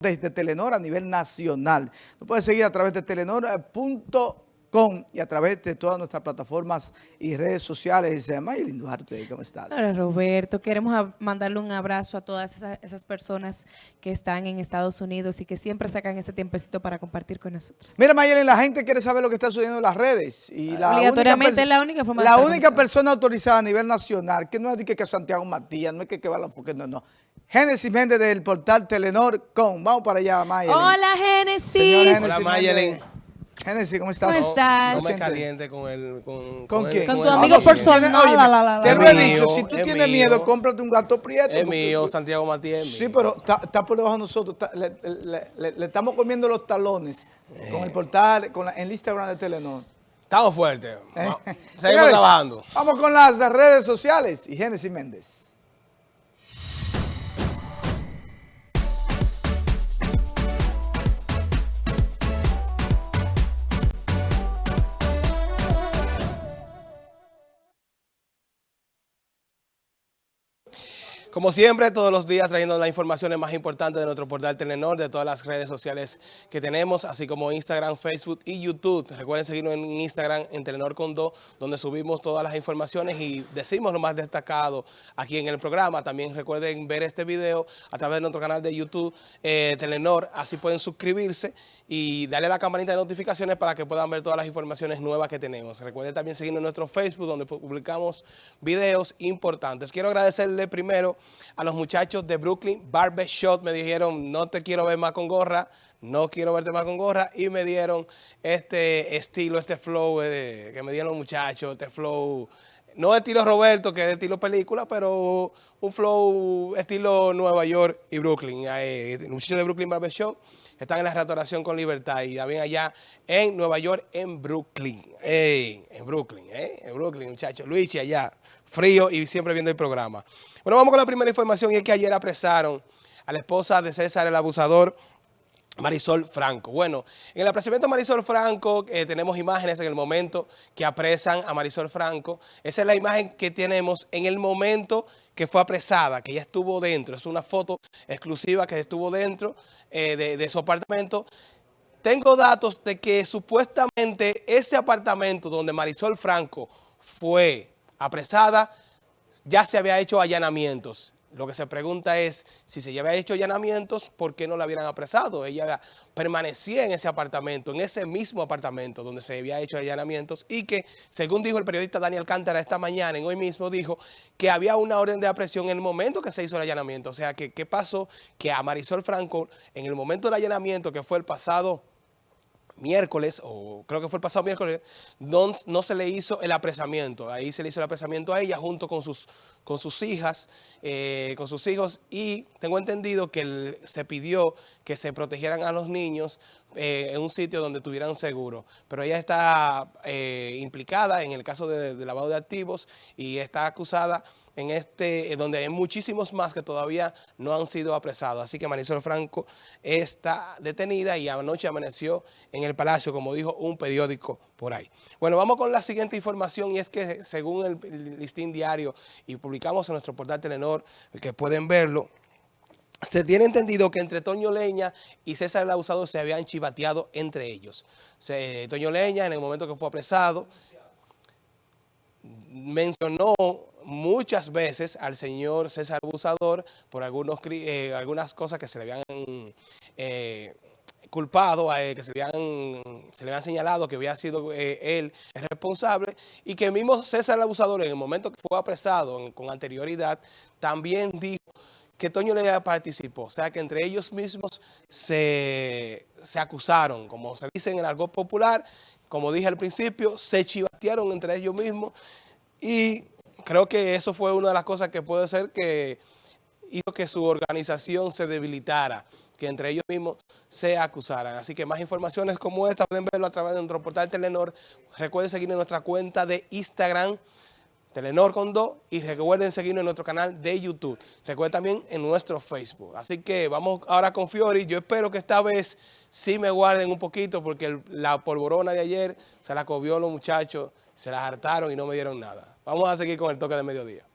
desde Telenor a nivel nacional. Nos puedes seguir a través de telenor.com y a través de todas nuestras plataformas y redes sociales. Mayelin Duarte, ¿cómo estás? Hola Roberto, queremos mandarle un abrazo a todas esas, personas que están en Estados Unidos y que siempre sacan ese tiempecito para compartir con nosotros. Mira Mayelin, la gente quiere saber lo que está sucediendo en las redes. Y la Obligatoriamente es la única forma La única persona autorizada a nivel nacional, que no es que, que Santiago Matías, no es que, que va la no, no Génesis Méndez del portal Telenor.com. Vamos para allá, Mayelin. Hola, Génesis. Hola, Mayelin. Génesis, ¿cómo estás? ¿Cómo estás? No, me caliente con el... ¿Con, ¿Con quién? Con tu amigo personal. Oye, te lo he dicho, si tú tienes miedo, cómprate un gato prieto. Es mío, Santiago Matías Sí, pero está, por debajo de nosotros. le, estamos comiendo los talones con el portal, con el Instagram de Telenor. Estamos fuertes. Eh. Seguimos trabajando. Vamos con las redes sociales y Génesis Méndez. Como siempre, todos los días trayendo las informaciones más importantes de nuestro portal Telenor, de todas las redes sociales que tenemos, así como Instagram, Facebook y YouTube. Recuerden seguirnos en Instagram, en Telenor con donde subimos todas las informaciones y decimos lo más destacado aquí en el programa. También recuerden ver este video a través de nuestro canal de YouTube, eh, Telenor, así pueden suscribirse y darle a la campanita de notificaciones para que puedan ver todas las informaciones nuevas que tenemos. Recuerden también seguirnos en nuestro Facebook donde publicamos videos importantes. Quiero agradecerle primero a los muchachos de Brooklyn Barbershop. Me dijeron, no te quiero ver más con gorra, no quiero verte más con gorra. Y me dieron este estilo, este flow eh, que me dieron los muchachos, este flow... No estilo Roberto, que es estilo película, pero un flow estilo Nueva York y Brooklyn. Eh, muchachos de Brooklyn Barbershop están en la restauración con libertad y también allá en Nueva York, en Brooklyn. en Brooklyn, ¿eh? En Brooklyn, muchachos. Luigi allá, frío y siempre viendo el programa. Bueno, vamos con la primera información y es que ayer apresaron a la esposa de César el abusador, Marisol Franco. Bueno, en el apresamiento de Marisol Franco eh, tenemos imágenes en el momento que apresan a Marisol Franco. Esa es la imagen que tenemos en el momento que fue apresada, que ella estuvo dentro. Es una foto exclusiva que estuvo dentro eh, de, su apartamento. Tengo datos de que supuestamente ese apartamento donde Marisol Franco fue apresada, ya se había hecho allanamientos. Lo que se pregunta es, si se había hecho allanamientos, ¿por qué no la hubieran apresado? Ella permanecía en ese apartamento, en ese mismo apartamento donde se había hecho allanamientos y que, según dijo el periodista Daniel Cántara esta mañana, en hoy mismo, dijo que había una orden de aprehensión en el momento que se hizo el allanamiento. O sea, que ¿qué pasó? Que a Marisol Franco, en el momento del allanamiento, que fue el pasado miércoles, o creo que fue el pasado miércoles, no, se le hizo el apresamiento. Ahí se le hizo el apresamiento a ella junto con sus, con sus hijas, eh, con sus hijos, y tengo entendido que se pidió que se protegieran a los niños eh, en un sitio donde tuvieran seguro. Pero ella está eh, implicada en el caso de lavado de activos y está acusada en este, donde hay muchísimos más que todavía no han sido apresados. Así que Marisol Franco está detenida y anoche amaneció en el Palacio, como dijo un periódico por ahí. Bueno, vamos con la siguiente información y es que según el listín diario y publicamos en nuestro portal Telenor, que pueden verlo, se tiene entendido que entre Toño Leña y César el Abusador se habían chivateado entre ellos. Toño Leña, en el momento que fue apresado, mencionó muchas veces al señor César Abusador por algunos, eh, algunas cosas que se le habían eh, culpado, a que se le, habían, se le habían señalado que había sido eh, él el responsable y que mismo César Abusador en el momento que fue apresado con anterioridad también dijo que Toño le participó. O sea que entre ellos mismos se, se acusaron, como se dice en el argot popular, como dije al principio, se chivatearon entre ellos mismos y creo que eso fue una de las cosas que puede ser que hizo que su organización se debilitara, que entre ellos mismos se acusaran. Así que más informaciones como esta pueden verlo a través de nuestro portal Telenor. Recuerden seguirnos en nuestra cuenta de Instagram, Telenor con do, y recuerden seguirnos en nuestro canal de YouTube. Recuerden también en nuestro Facebook. Así que vamos ahora con Fiori. Yo espero que esta vez sí me guarden un poquito porque la polvorona de ayer se la cobió los muchachos, se la hartaron y no me dieron nada. Vamos a seguir con el toque de mediodía.